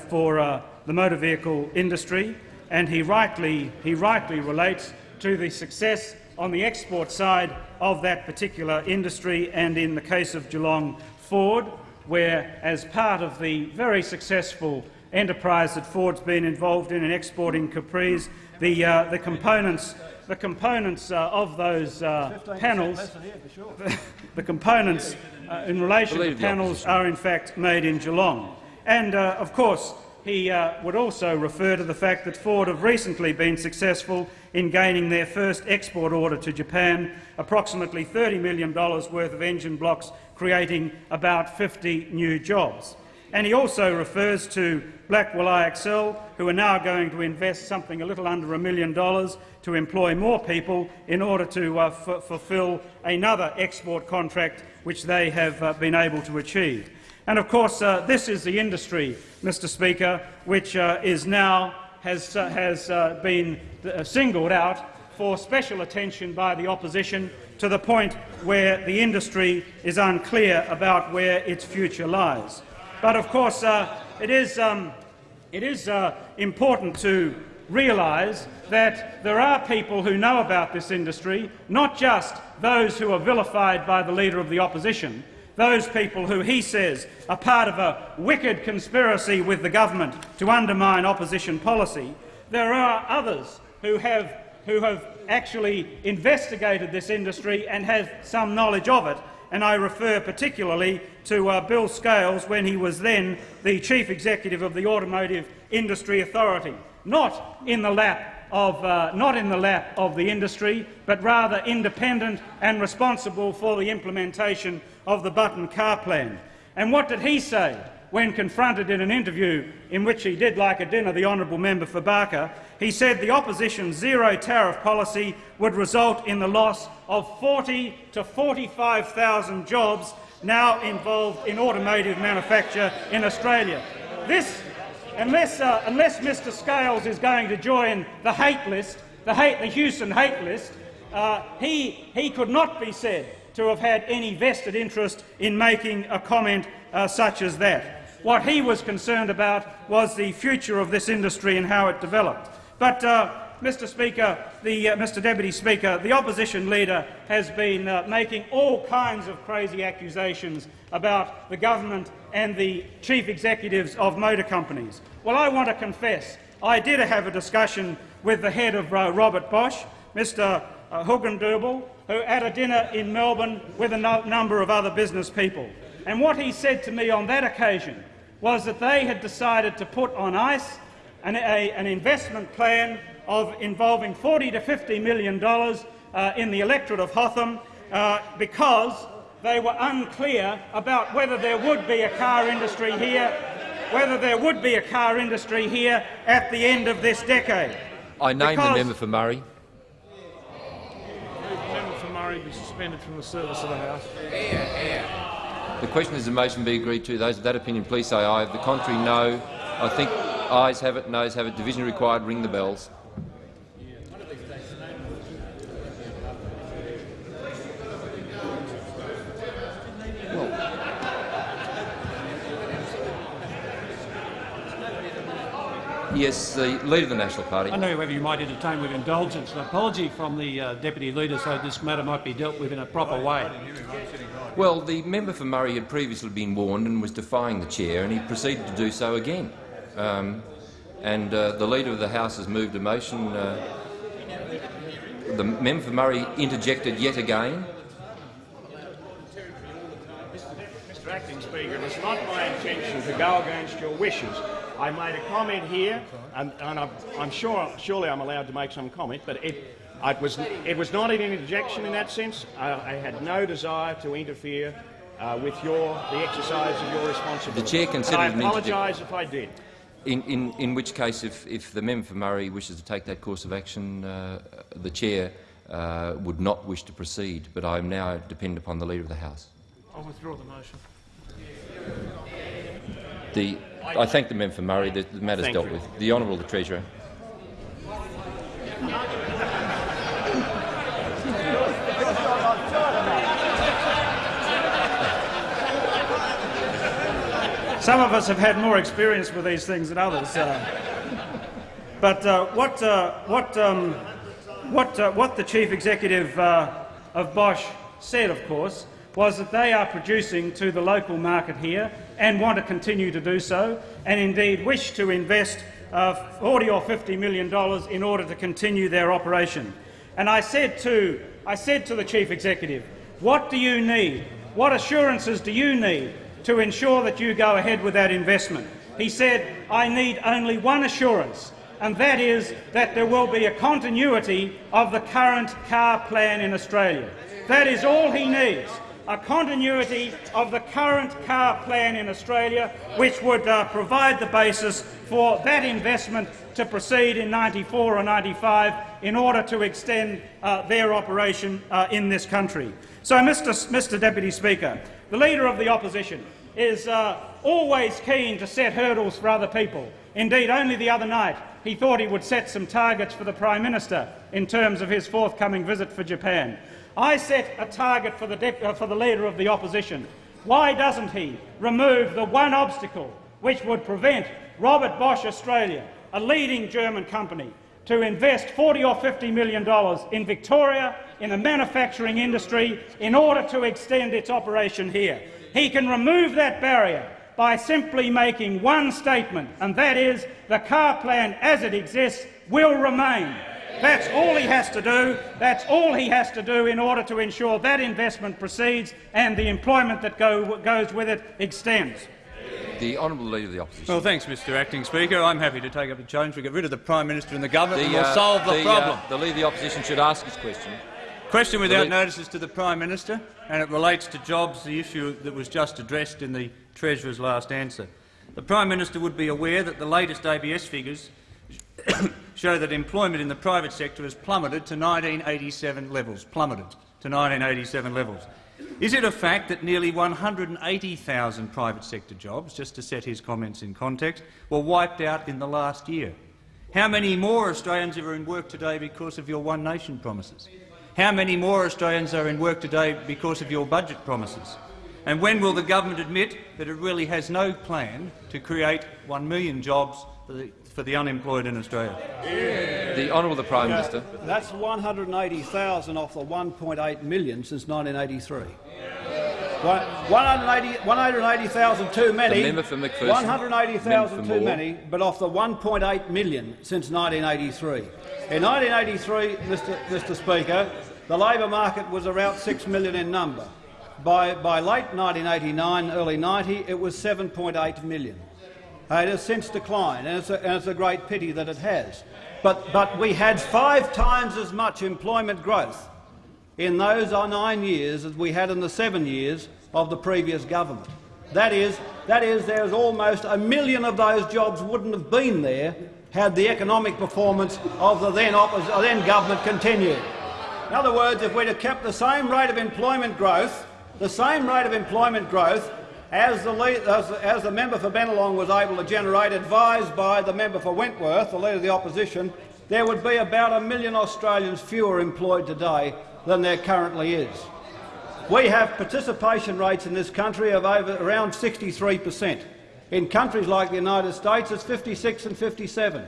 for the motor vehicle industry, and he rightly, he rightly relates to the success on the export side of that particular industry and in the case of Geelong Ford, where as part of the very successful enterprise that Ford's been involved in in exporting Capris, the, uh, the components, the components uh, of those uh, panels, the components uh, in relation to panels are in fact made in Geelong. And uh, of course, he uh, would also refer to the fact that Ford have recently been successful in gaining their first export order to Japan, approximately $30 million worth of engine blocks, creating about 50 new jobs. And he also refers to Backwell IXL, who are now going to invest something a little under a million dollars to employ more people in order to uh, fulfil another export contract which they have uh, been able to achieve. And of course, uh, this is the industry, Mr Speaker, which uh, is now has, uh, has uh, been uh, singled out for special attention by the opposition to the point where the industry is unclear about where its future lies. But of course, uh, it is, um, it is important to realise that there are people who know about this industry, not just those who are vilified by the Leader of the Opposition, those people who he says are part of a wicked conspiracy with the government to undermine opposition policy, there are others who have, who have actually investigated this industry and have some knowledge of it, and I refer particularly to uh, Bill Scales when he was then the Chief Executive of the Automotive Industry Authority, not in the lap of, uh, not in the lap of the industry, but rather independent and responsible for the implementation of the Button Car Plan. And what did he say when confronted in an interview in which he did like a dinner the honourable member for Barker? He said the opposition's zero tariff policy would result in the loss of 40 to 45,000 jobs now involved in automotive manufacture in Australia. This, unless, uh, unless Mr Scales is going to join the hate list, the, hate, the Hewson hate list, uh, he, he could not be said to have had any vested interest in making a comment uh, such as that. What he was concerned about was the future of this industry and how it developed. But, uh, Mr Speaker, the, uh, Mr Deputy Speaker, the opposition leader has been uh, making all kinds of crazy accusations about the government and the chief executives of motor companies. Well, I want to confess I did have a discussion with the head of uh, Robert Bosch, Mr uh, Hugendubel, who at a dinner in Melbourne with a no number of other business people. And what he said to me on that occasion was that they had decided to put on ice an, a, an investment plan of involving 40 to 50 million dollars uh, in the electorate of Hotham uh, because they were unclear about whether there would be a car industry here, whether there would be a car industry here at the end of this decade. I name the member for Murray The member for Murray be suspended from the service of the House. The question is the motion be agreed to. Those of that opinion, please say aye. If the contrary, no. I think ayes have it, noes have it. Division required. Ring the bells. Yes, the Leader of the National Party. I know whether you might entertain with indulgence an apology from the uh, Deputy Leader so this matter might be dealt with in a proper way. Well, the member for Murray had previously been warned and was defying the chair, and he proceeded to do so again. Um, and uh, the Leader of the House has moved a motion. Uh, the member for Murray interjected yet again. Mr Acting Speaker, it's not my intention to go against your wishes. I made a comment here, and, and I'm, I'm, sure, surely I'm allowed to make some comment, but it, It was, it was not an interjection in that sense. I, I had no desire to interfere uh, with your, the exercise of your responsibility. The chair considered and I apologise if I did. In, in, in which case, if, if the member for Murray wishes to take that course of action, uh, the chair uh, would not wish to proceed, but I am now dependent upon the Leader of the House. I'll withdraw the motion. The, I thank the member for Murray. The, the matter is Thank dealt you. with. The Honourable the Treasurer. Some of us have had more experience with these things than others. Uh, but uh, what, uh, what, um, what, uh, what the chief executive uh, of Bosch said, of course, was that they are producing to the local market here and want to continue to do so, and indeed wish to invest uh, 40 or 50 million dollars in order to continue their operation. And I said to, I said to the chief executive, what do you need? What assurances do you need to ensure that you go ahead with that investment? He said, I need only one assurance, and that is that there will be a continuity of the current car plan in Australia. That is all he needs, a continuity of the current car plan in Australia, which would uh, provide the basis for that investment to proceed in 94 or 95 in order to extend uh, their operation uh, in this country. So, Mr. Mr Deputy Speaker, the Leader of the Opposition is uh, always keen to set hurdles for other people. Indeed, only the other night he thought he would set some targets for the Prime Minister in terms of his forthcoming visit for Japan. I set a target for the, uh, for the Leader of the Opposition. Why doesn't he remove the one obstacle which would prevent Robert Bosch Australia, a leading German company, to invest 40 or 50 million dollars in Victoria in the manufacturing industry in order to extend its operation here. He can remove that barrier by simply making one statement, and that is the car plan as it exists will remain. That's all he has to do. That's all he has to do in order to ensure that investment proceeds and the employment that go, goes with it extends. The Honourable Leader of the Opposition. Well, thanks, Mr Acting Speaker. I'm happy to take up the challenge. We get rid of the Prime Minister and the government and we'll uh, solve the, the, problem. Uh, the Leader of the Opposition should ask his question. Question without lea- notice is to the Prime Minister, and it relates to jobs, the issue that was just addressed in the Treasurer's last answer. The Prime Minister would be aware that the latest ABS figures show that employment in the private sector has plummeted to 1987 levels. Plummeted to 1987 levels. Is it a fact that nearly 180,000 private sector jobs, just to set his comments in context, were wiped out in the last year? How many more Australians are in work today because of your One Nation promises? How many more Australians are in work today because of your budget promises? And when will the government admit that it really has no plan to create 1 million jobs for the, for the unemployed in Australia? The Honourable the Prime Minister. That's 180,000 off the 1.8 million since 1983. One- 180 180,000 too many. The member for McPherson. 180,000 too Moore. many, but off the 1.8 million since 1983. In 1983, Mr. Mr. Speaker, the labour market was around 6 million in number. By, by late 1989, early 90, it was 7.8 million. Uh, It has since declined, and it's, a, and it's a great pity that it has. But, but we had five times as much employment growth in those nine years as we had in the seven years of the previous government. That is, that is there's almost a million of those jobs wouldn't have been there had the economic performance of the then, uh, then government continued. In other words, if we'd have kept the same rate of employment growth, the same rate of employment growth as the, as, as the member for Bennelong was able to generate, advised by the member for Wentworth, the leader of the opposition, there would be about a million Australians fewer employed today than there currently is. We have participation rates in this country of over around 63 per cent. In countries like the United States, it's 56 and 57.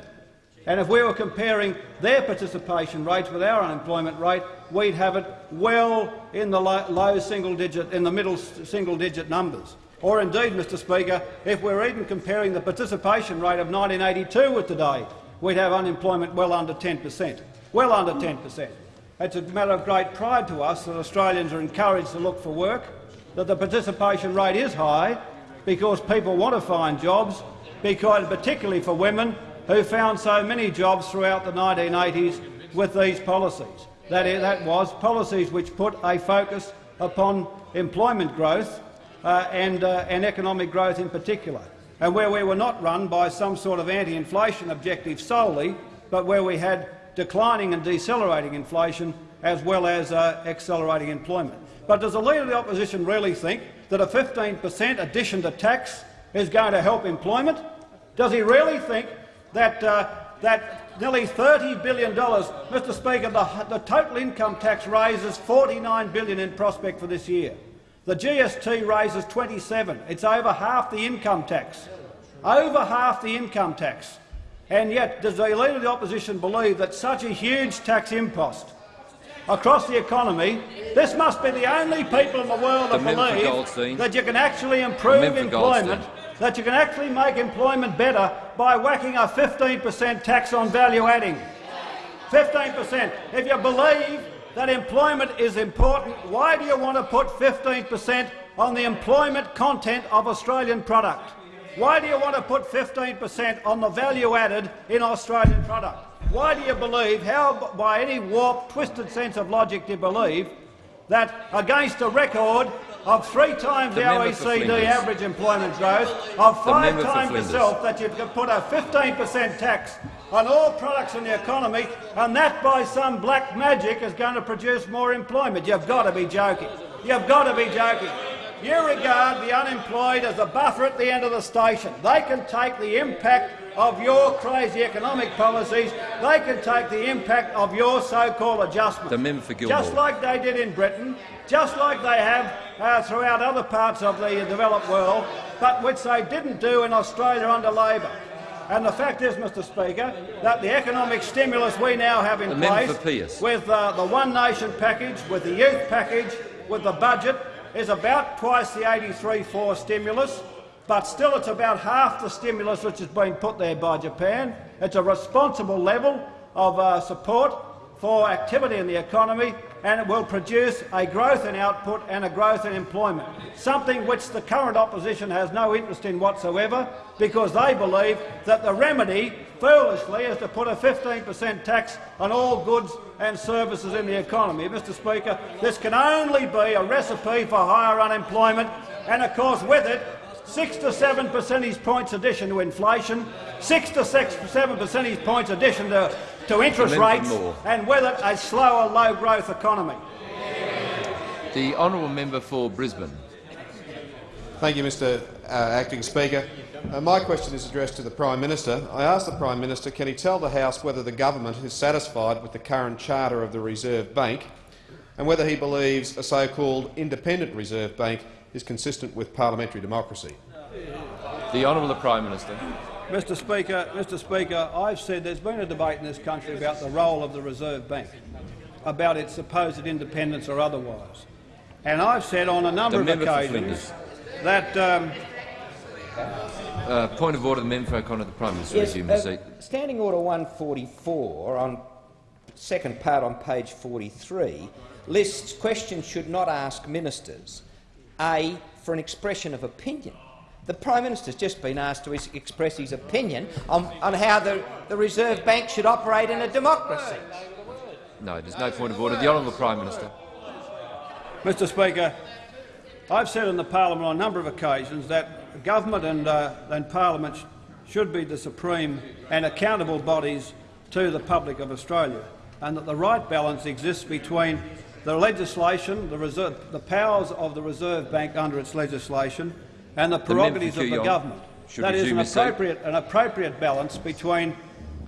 And if we were comparing their participation rates with our unemployment rate, we'd have it well in the low single digit, in the middle single digit numbers. Or indeed, Mr Speaker, if we're even comparing the participation rate of 1982 with today, we'd have unemployment well under 10 per cent. Well under 10 per cent. It's a matter of great pride to us that Australians are encouraged to look for work, that the participation rate is high because people want to find jobs, because particularly for women who found so many jobs throughout the 1980s with these policies. That, is, that was policies which put a focus upon employment growth and, uh, and economic growth in particular, and where we were not run by some sort of anti-inflation objective solely, but where we had declining and decelerating inflation as well as uh, accelerating employment. But does the Leader of the Opposition really think that a 15 per cent addition to tax is going to help employment? Does he really think that, uh, that nearly $30 billion, Mr Speaker, the, the total income tax raises 49 billion in prospect for this year. The GST raises 27. It's over half the income tax. Over half the income tax. And yet, does the Leader of the Opposition believe that such a huge tax impost across the economy, this must be the only people in the world that believe that you can actually improve employment, that you can actually make employment better by whacking a 15 per cent tax on value adding. 15 per cent. If you believe that employment is important, why do you want to put 15 per cent on the employment content of Australian product? Why do you want to put 15 per cent on the value added in Australian product? Why do you believe, how by any warped, twisted sense of logic do you believe that against a record of three times the, the OECD average employment growth, of five times yourself, that you could put a 15 per cent tax on all products in the economy, and that by some black magic is going to produce more employment. You've got to be joking. You've got to be joking. You regard the unemployed as a buffer at the end of the station. They can take the impact of your crazy economic policies, they can take the impact of your so-called adjustment. The member for Gilmore. Just like they did in Britain, just like they have uh, throughout other parts of the developed world, but which they didn't do in Australia under Labor. And the fact is, Mr Speaker, that the economic stimulus we now have in the place, with uh, the One Nation package, with the youth package, with the budget, is about twice the 83-4 stimulus but still it's about half the stimulus which has been put there by Japan. It's a responsible level of uh, support for activity in the economy and it will produce a growth in output and a growth in employment, something which the current opposition has no interest in whatsoever because they believe that the remedy, foolishly, is to put a 15 per cent tax on all goods and services in the economy. Mr Speaker, this can only be a recipe for higher unemployment and, of course, with it, six to seven percentage points addition to inflation, six to six, seven percentage points addition to, to interest rates, and with it a slower, low-growth economy. The honourable member for Brisbane. Thank you, Mr uh, Acting Speaker. Uh, my question is addressed to the Prime Minister. I ask the Prime Minister, can he tell the House whether the government is satisfied with the current charter of the Reserve Bank and whether he believes a so-called independent Reserve Bank is consistent with parliamentary democracy. The Honourable Prime Minister. Mr Speaker, Mr Speaker, I've said there's been a debate in this country about the role of the Reserve Bank, about its supposed independence or otherwise. And I've said on a number the of occasions that— um, uh, point of order, the member for O'Connor, the Prime Minister yes, resume uh, seat. Standing Order 144, on second part on page 43, lists questions should not ask ministers. A, for an expression of opinion. The Prime Minister has just been asked to express his opinion on, on how the, the Reserve Bank should operate in a democracy. No, there's no point of order. The Honourable Prime Minister. Mr Speaker, I've said in the parliament on a number of occasions that government and, uh, and parliament should be the supreme and accountable bodies to the public of Australia, and that the right balance exists between the legislation, the, reserve, the powers of the Reserve Bank under its legislation and the prerogatives of the government. That is an appropriate, an appropriate balance between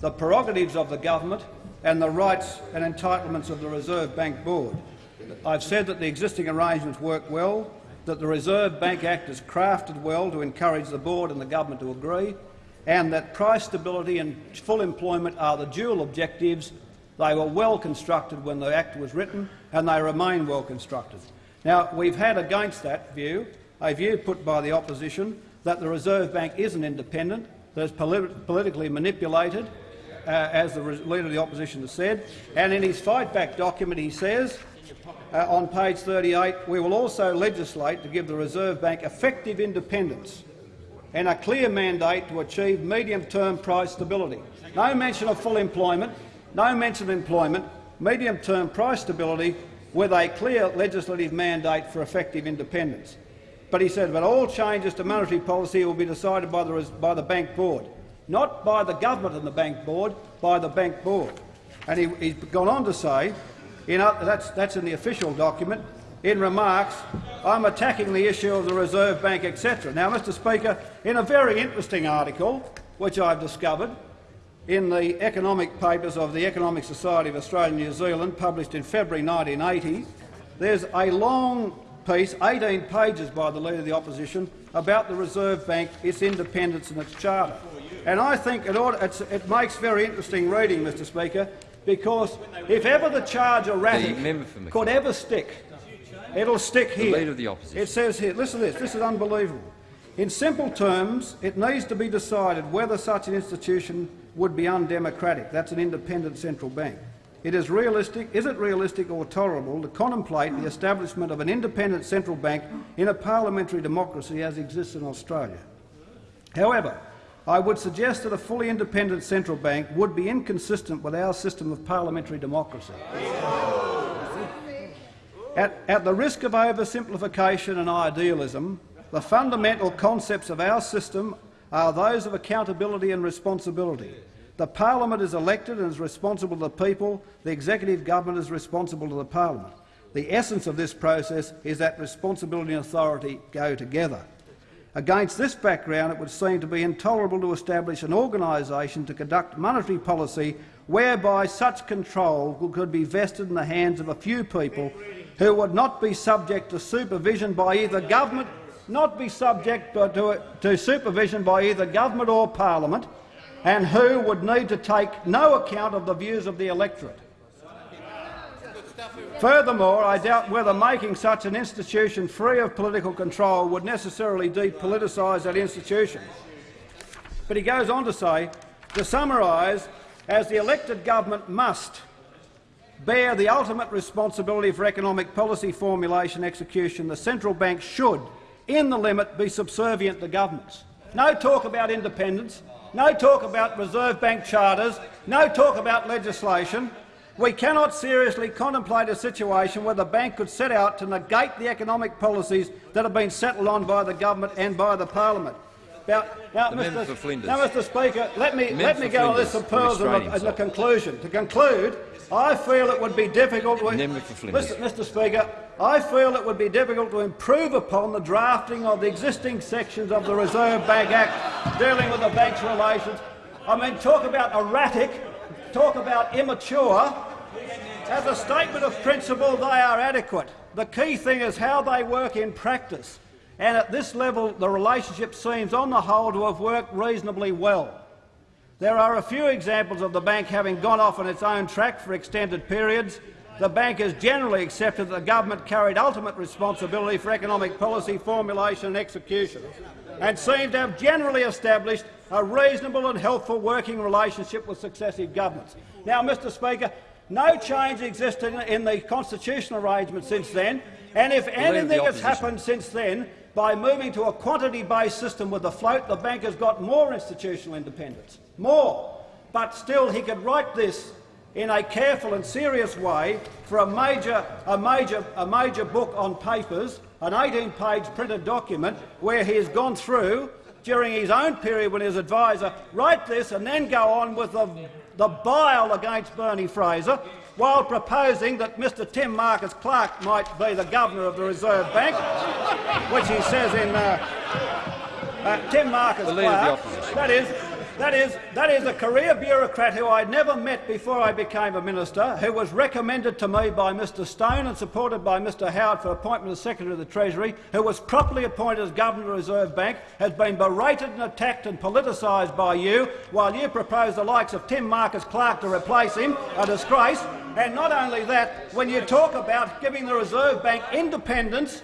the prerogatives of the government and the rights and entitlements of the Reserve Bank Board. I've said that the existing arrangements work well, that the Reserve Bank Act is crafted well to encourage the board and the government to agree, and that price stability and full employment are the dual objectives they were well constructed when the Act was written, and they remain well constructed. Now, we've had against that view a view put by the opposition that the Reserve Bank isn't independent, that it's polit politically manipulated, uh, as the Leader of the Opposition has said. And in his fight-back document he says, uh, on page 38, we will also legislate to give the Reserve Bank effective independence and a clear mandate to achieve medium-term price stability. No mention of full employment, no mention of employment, medium-term price stability with a clear legislative mandate for effective independence. But he said, that all changes to monetary policy will be decided by the, by the Bank Board, not by the government and the Bank Board, by the Bank Board. And he, he's gone on to say, in, that's, that's in the official document, in remarks, I'm attacking the issue of the Reserve Bank, etc. Now, Mr Speaker, in a very interesting article, which I've discovered, in the economic papers of the Economic Society of Australia and New Zealand, published in February 1980, there's a long piece, 18 pages by the Leader of the Opposition, about the Reserve Bank, its independence and its charter. And I think it, ought, it makes very interesting reading, Mr Speaker, because if ever the charge erratic could ever stick, it'll stick here. The Leader of the Opposition. It says here, listen to this, this is unbelievable. In simple terms, it needs to be decided whether such an institution would be undemocratic. That's an independent central bank. It is realistic, is it realistic or tolerable to contemplate the establishment of an independent central bank in a parliamentary democracy as exists in Australia? However, I would suggest that a fully independent central bank would be inconsistent with our system of parliamentary democracy. At, at the risk of oversimplification and idealism, the fundamental concepts of our system are those of accountability and responsibility. The parliament is elected and is responsible to the people. The executive government is responsible to the parliament. The essence of this process is that responsibility and authority go together. Against this background, it would seem to be intolerable to establish an organisation to conduct monetary policy whereby such control could be vested in the hands of a few people who would not be subject to supervision by either government not be subject to, to supervision by either government or parliament, and who would need to take no account of the views of the electorate. Furthermore, I doubt whether making such an institution free of political control would necessarily depoliticise that institution. But he goes on to say, to summarise, as the elected government must bear the ultimate responsibility for economic policy formulation and execution, the central bank should, in the limit, be subservient to governments. No talk about independence, no talk about Reserve Bank charters, no talk about legislation. We cannot seriously contemplate a situation where the bank could set out to negate the economic policies that have been settled on by the government and by the parliament. Now, now, Mr. now Mr. Speaker, let me, let me go on this some pearls in the, in the conclusion. To conclude, I feel it would be difficult to Mr. Mr. Speaker, I feel it would be difficult to improve upon the drafting of the existing sections of the Reserve Bank Act dealing with the bank's relations. I mean, talk about erratic, talk about immature. As a statement of principle, they are adequate. The key thing is how they work in practice. And at this level, the relationship seems, on the whole, to have worked reasonably well. There are a few examples of the bank having gone off on its own track for extended periods. The bank has generally accepted that the government carried ultimate responsibility for economic policy formulation and execution, and seemed to have generally established a reasonable and helpful working relationship with successive governments. Now, Mr Speaker, no change existed in the constitutional arrangement since then, and if anything has happened since then, by moving to a quantity-based system with the float, the bank has got more institutional independence more. But still, he could write this in a careful and serious way for a major, a major, a major book on papers, an 18-page printed document where he has gone through during his own period when he was advisor, write this and then go on with the, the bile against Bernie Fraser while proposing that Mr Tim Marcus Clark might be the governor of the Reserve Bank, which he says in uh, uh, Tim Marcus Clark, that is, that is, that is a career bureaucrat who I never met before I became a minister, who was recommended to me by Mr Stone and supported by Mr Howard for appointment as Secretary of the Treasury, who was properly appointed as Governor of the Reserve Bank, has been berated and attacked and politicised by you, while you propose the likes of Tim Marcus Clark to replace him, a disgrace. And not only that, when you talk about giving the Reserve Bank independence,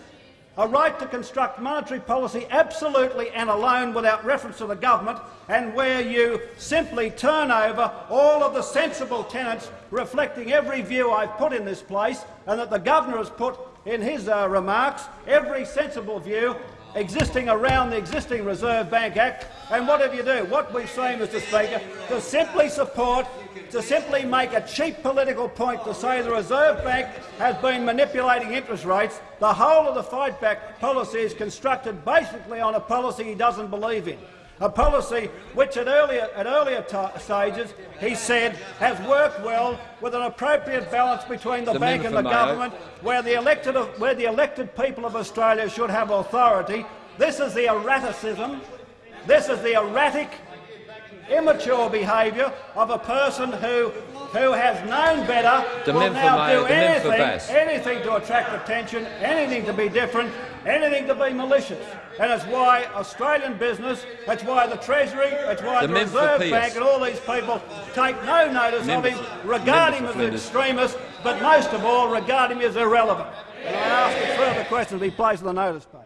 a right to construct monetary policy absolutely and alone without reference to the government, and where you simply turn over all of the sensible tenets reflecting every view I've put in this place and that the governor has put in his uh, remarks, every sensible view, existing around the existing Reserve Bank Act. And what have you do? What we've seen, Mr Speaker, to simply support, to simply make a cheap political point to say the Reserve Bank has been manipulating interest rates. The whole of the fight back policy is constructed basically on a policy he doesn't believe in a policy which at earlier, at earlier stages he said has worked well with an appropriate balance between the, the bank and the government, where the, elected, where the elected people of Australia should have authority. This is the erraticism, this is the erratic, immature behaviour of a person who who has known better the will now do anything, anything to attract attention, anything to be different, anything to be malicious. And it's why Australian business, that's why the Treasury, that's why the, the Reserve Bank and all these people take no notice member, of him, regard him as an extremist, but most of all regard him as irrelevant. And I ask that further questions be placed on the notice page.